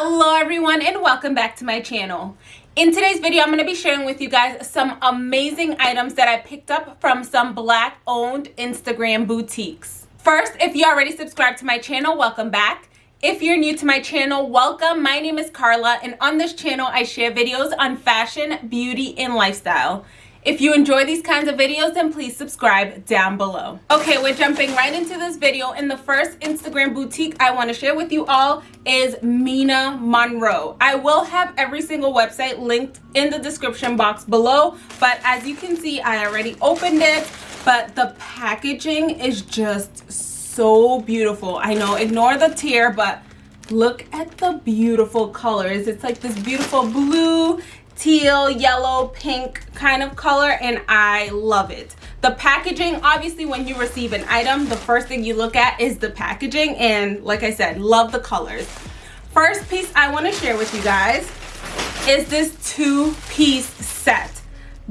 hello everyone and welcome back to my channel. In today's video i'm going to be sharing with you guys some amazing items that i picked up from some black owned instagram boutiques. First if you already subscribed to my channel welcome back. If you're new to my channel welcome. My name is carla and on this channel i share videos on fashion beauty and lifestyle if you enjoy these kinds of videos, then please subscribe down below. Okay, we're jumping right into this video. And the first Instagram boutique I want to share with you all is Mina Monroe. I will have every single website linked in the description box below. But as you can see, I already opened it. But the packaging is just so beautiful. I know, ignore the tear, but look at the beautiful colors. It's like this beautiful blue teal yellow pink kind of color and i love it. The packaging obviously when you receive an item the first thing you look at is the packaging and like i said love the colors. First piece i want to share with you guys is this two-piece set.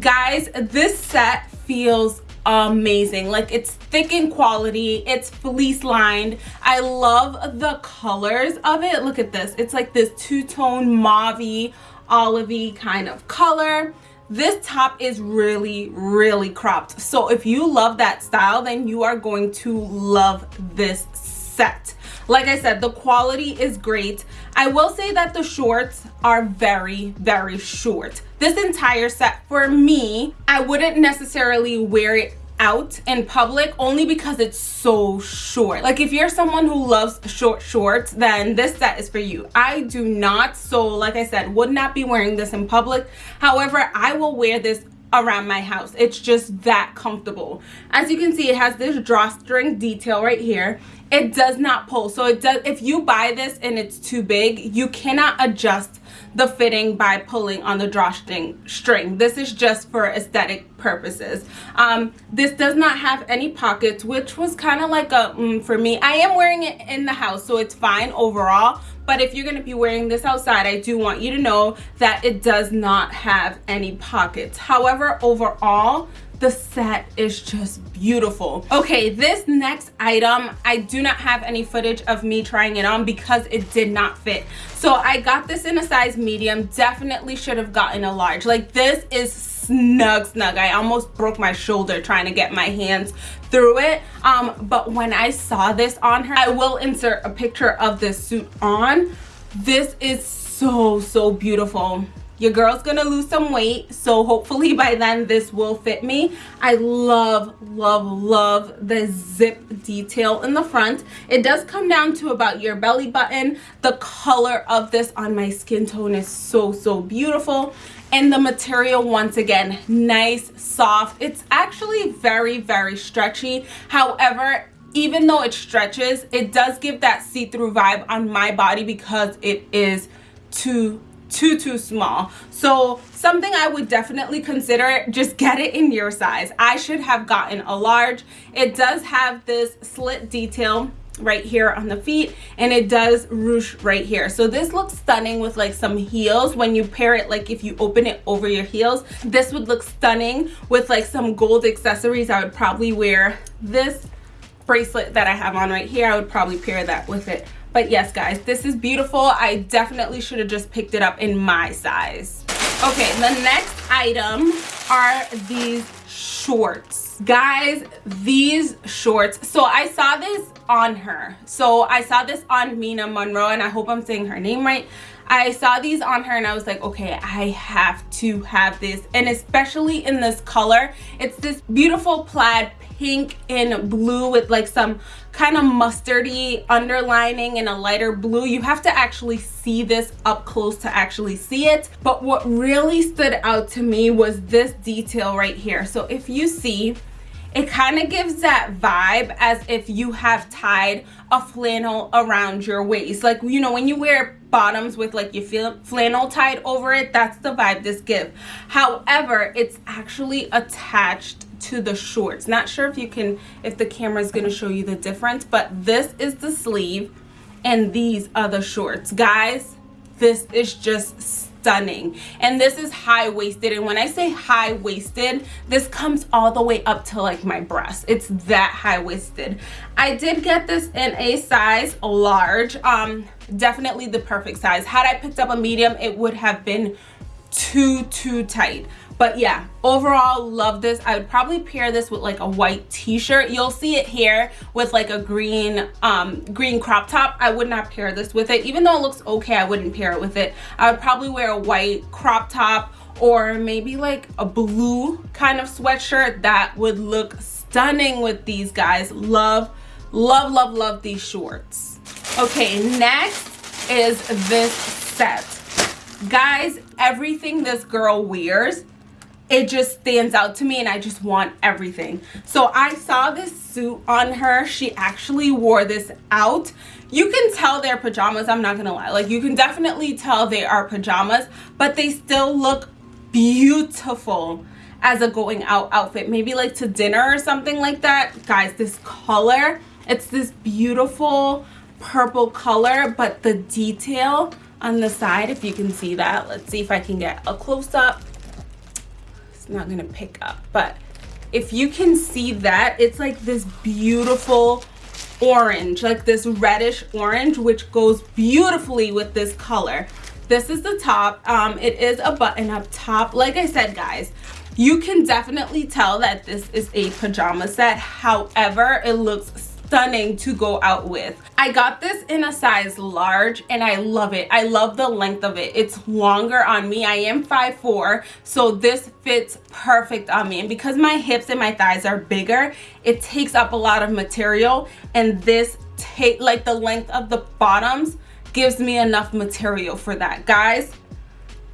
Guys this set feels amazing. Like it's thick in quality it's fleece lined i love the colors of it. Look at this. It's like this two-tone mauve olivey kind of color. This top is really really cropped. So if you love that style then you are going to love this set. Like i said the quality is great. I will say that the shorts are very very short. This entire set for me i wouldn't necessarily wear it out in public only because it's so short. Like if you're someone who loves short shorts then this set is for you. I do not so like i said would not be wearing this in public. However i will wear this around my house. It's just that comfortable. As you can see it has this drawstring detail right here. It does not pull. So it does if you buy this and it's too big you cannot adjust the fitting by pulling on the drawstring string. This is just for aesthetic purposes. Um, this does not have any pockets which was kind of like a mm, for me i am wearing it in the house so it's fine overall. But if you're going to be wearing this outside i do want you to know that it does not have any pockets. However overall the set is just beautiful. Okay this next item i do not have any footage of me trying it on because it did not fit. So i got this in a size medium definitely should have gotten a large. Like this is snug snug. I almost broke my shoulder trying to get my hands through it. Um but when i saw this on her i will insert a picture of this suit on. This is so so beautiful your girl's gonna lose some weight so hopefully by then this will fit me. I love love love the zip detail in the front. It does come down to about your belly button. The color of this on my skin tone is so so beautiful. And the material once again nice soft. It's actually very very stretchy. However even though it stretches it does give that see-through vibe on my body because it is too too too small. So something i would definitely consider just get it in your size. I should have gotten a large. It does have this slit detail right here on the feet and it does ruche right here. So this looks stunning with like some heels. When you pair it like if you open it over your heels this would look stunning with like some gold accessories. I would probably wear this bracelet that i have on right here. I would probably pair that with it but yes guys this is beautiful. I definitely should have just picked it up in my size. Okay the next item are these shorts. Guys these shorts. So i saw this on her. So i saw this on mina monroe and i hope i'm saying her name right. I saw these on her and I was like, okay, I have to have this. And especially in this color, it's this beautiful plaid pink and blue with like some kind of mustardy underlining and a lighter blue. You have to actually see this up close to actually see it. But what really stood out to me was this detail right here. So if you see it kind of gives that vibe as if you have tied a flannel around your waist. Like you know when you wear bottoms with like your feel flannel tied over it that's the vibe this gives however it's actually attached to the shorts. Not sure if you can if the camera is going to show you the difference but this is the sleeve and these are the shorts. Guys this is just stunning. And this is high-waisted. And when i say high-waisted this comes all the way up to like my breast. It's that high-waisted. I did get this in a size large um definitely the perfect size. Had i picked up a medium it would have been too too tight but yeah overall love this. I would probably pair this with like a white t-shirt. You'll see it here with like a green um green crop top. I would not pair this with it. Even though it looks okay i wouldn't pair it with it. I would probably wear a white crop top or maybe like a blue kind of sweatshirt that would look stunning with these guys. Love love love love these shorts. Okay next is this set. Guys everything this girl wears it just stands out to me and I just want everything. So I saw this suit on her. She actually wore this out. You can tell they're pajamas, I'm not gonna lie. Like you can definitely tell they are pajamas, but they still look beautiful as a going out outfit. Maybe like to dinner or something like that. Guys, this color, it's this beautiful purple color, but the detail on the side, if you can see that, let's see if I can get a close up not gonna pick up. But if you can see that it's like this beautiful orange like this reddish orange which goes beautifully with this color. This is the top. Um it is a button up top. Like i said guys you can definitely tell that this is a pajama set. However it looks stunning to go out with. I got this in a size large and i love it. I love the length of it. It's longer on me. I am 5'4 so this fits perfect on me. And because my hips and my thighs are bigger it takes up a lot of material. And this take like the length of the bottoms gives me enough material for that. Guys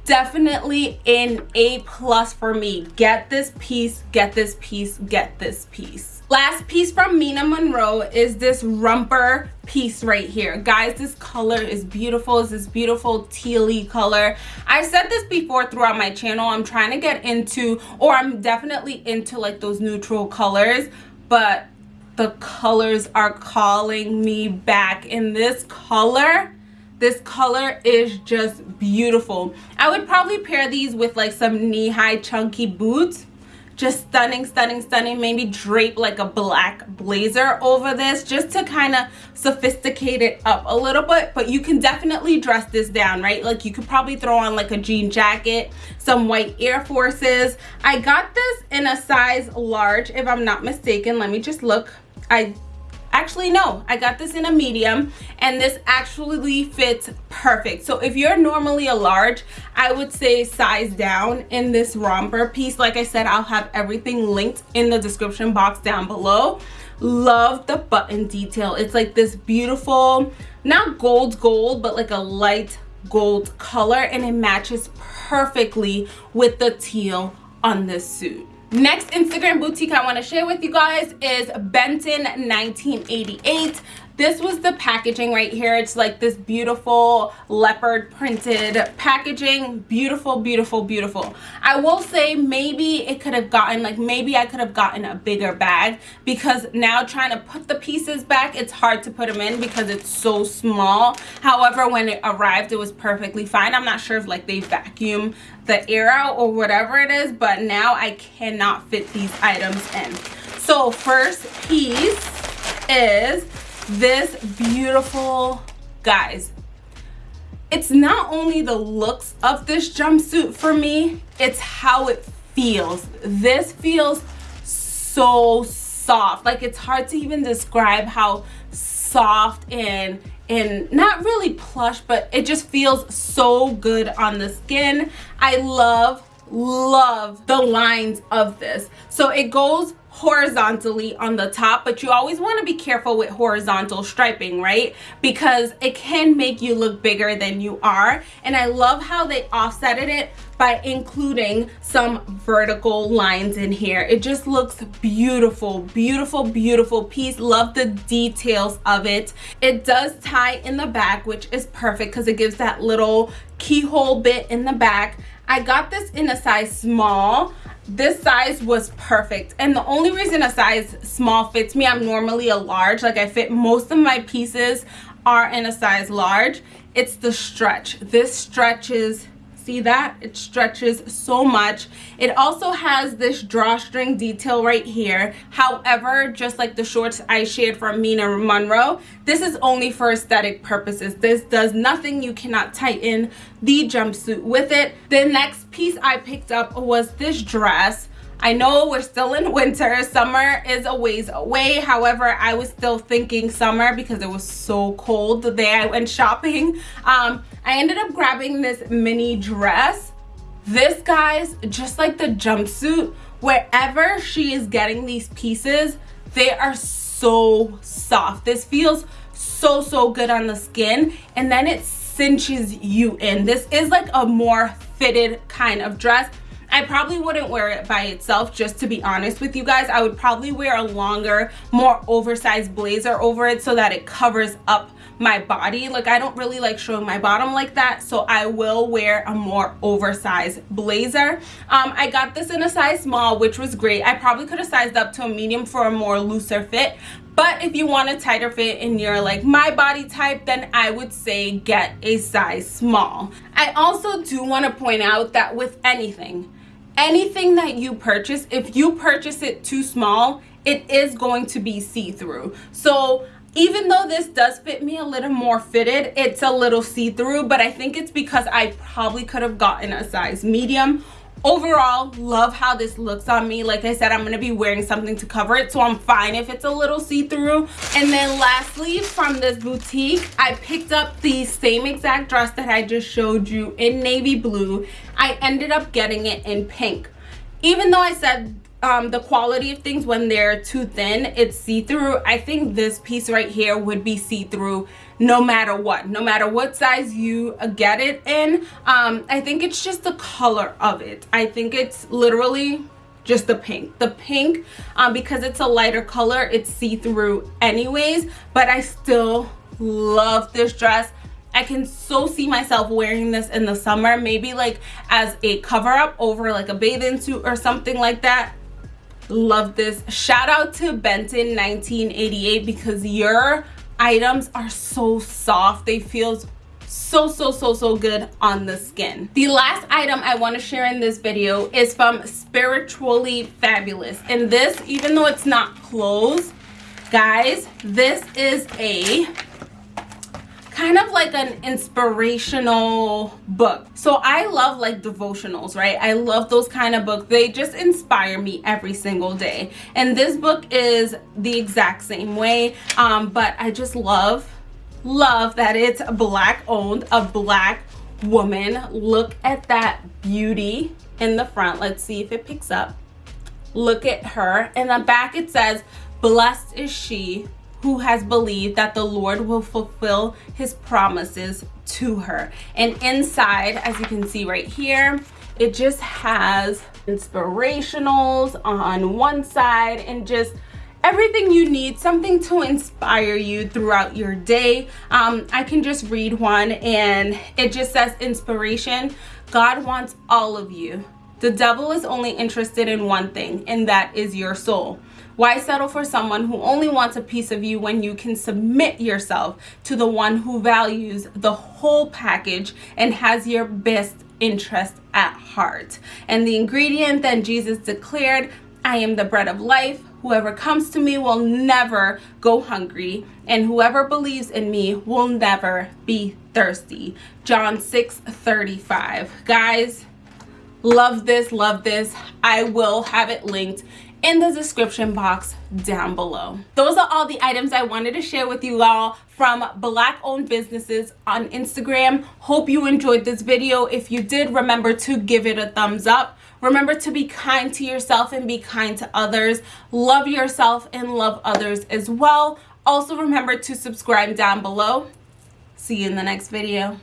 definitely an a plus for me. Get this piece get this piece get this piece last piece from Mina Monroe is this romper piece right here. Guys this color is beautiful. It's this beautiful tealy color. I've said this before throughout my channel. I'm trying to get into or i'm definitely into like those neutral colors but the colors are calling me back. In this color this color is just beautiful. I would probably pair these with like some knee-high chunky boots just stunning stunning stunning. Maybe drape like a black blazer over this just to kind of sophisticate it up a little bit. But you can definitely dress this down right? Like you could probably throw on like a jean jacket some white air forces. I got this in a size large if i'm not mistaken. Let me just look. I actually no. I got this in a medium and this actually fits perfect. So if you're normally a large i would say size down in this romper piece. Like i said i'll have everything linked in the description box down below. Love the button detail. It's like this beautiful not gold gold but like a light gold color and it matches perfectly with the teal on this suit Next Instagram boutique I want to share with you guys is Benton 1988 this was the packaging right here. It's like this beautiful leopard printed packaging. Beautiful beautiful beautiful. I will say maybe it could have gotten like maybe i could have gotten a bigger bag because now trying to put the pieces back it's hard to put them in because it's so small. However when it arrived it was perfectly fine. I'm not sure if like they vacuum the air out or whatever it is but now i cannot fit these items in. So first piece is this beautiful guys. It's not only the looks of this jumpsuit for me it's how it feels. This feels so soft. Like it's hard to even describe how soft and and not really plush but it just feels so good on the skin. I love love the lines of this. So it goes horizontally on the top but you always want to be careful with horizontal striping right? Because it can make you look bigger than you are. And I love how they offsetted it by including some vertical lines in here. It just looks beautiful beautiful beautiful piece. Love the details of it. It does tie in the back which is perfect because it gives that little keyhole bit in the back. I got this in a size small this size was perfect. And the only reason a size small fits me i'm normally a large. Like i fit most of my pieces are in a size large. It's the stretch. This stretches see that? It stretches so much. It also has this drawstring detail right here. However just like the shorts i shared from Maina Monroe this is only for aesthetic purposes. This does nothing. You cannot tighten the jumpsuit with it. The next piece i picked up was this dress. I know we're still in winter. Summer is a ways away. However, I was still thinking summer because it was so cold the day I went shopping. Um, I ended up grabbing this mini dress. This, guys, just like the jumpsuit, wherever she is getting these pieces, they are so soft. This feels so, so good on the skin. And then it cinches you in. This is like a more fitted kind of dress I probably wouldn't wear it by itself, just to be honest with you guys. I would probably wear a longer, more oversized blazer over it so that it covers up my body. Like, I don't really like showing my bottom like that, so I will wear a more oversized blazer. Um, I got this in a size small, which was great. I probably could have sized up to a medium for a more looser fit, but if you want a tighter fit and you're like my body type then i would say get a size small i also do want to point out that with anything anything that you purchase if you purchase it too small it is going to be see-through. So even though this does fit me a little more fitted it's a little see-through but i think it's because i probably could have gotten a size medium overall love how this looks on me. Like i said i'm to be wearing something to cover it so i'm fine if it's a little see-through. And then lastly from this boutique i picked up the same exact dress that i just showed you in navy blue. I ended up getting it in pink. Even though i said um, the quality of things when they're too thin it's see-through. I think this piece right here would be see-through no matter what no matter what size you get it in. Um, i think it's just the color of it. I think it's literally just the pink. The pink um, because it's a lighter color it's see-through anyways but i still love this dress. I can so see myself wearing this in the summer, maybe like as a cover up over like a bathing suit or something like that love this. Shout out to benton 1988 because your items are so soft. They feel so so so so good on the skin. The last item i want to share in this video is from spiritually fabulous. And this even though it's not clothes guys this is a kind of like an inspirational book. So i love like devotionals right? I love those kind of books. They just inspire me every single day. And this book is the exact same way um, but i just love love that it's black owned a black woman. Look at that beauty in the front. Let's see if it picks up. Look at her. In the back it says blessed is she who has believed that the Lord will fulfill his promises to her. And inside, as you can see right here, it just has inspirationals on one side and just everything you need something to inspire you throughout your day. Um, i can just read one and it just says inspiration. God wants all of you the devil is only interested in one thing and that is your soul why settle for someone who only wants a piece of you when you can submit yourself to the one who values the whole package and has your best interest at heart? And the ingredient then Jesus declared, I am the bread of life. Whoever comes to me will never go hungry, and whoever believes in me will never be thirsty. John 6 35. Guys, love this, love this. I will have it linked in the description box down below. Those are all the items I wanted to share with you all from black owned businesses on Instagram. Hope you enjoyed this video. If you did, remember to give it a thumbs up. Remember to be kind to yourself and be kind to others. Love yourself and love others as well. Also remember to subscribe down below. See you in the next video.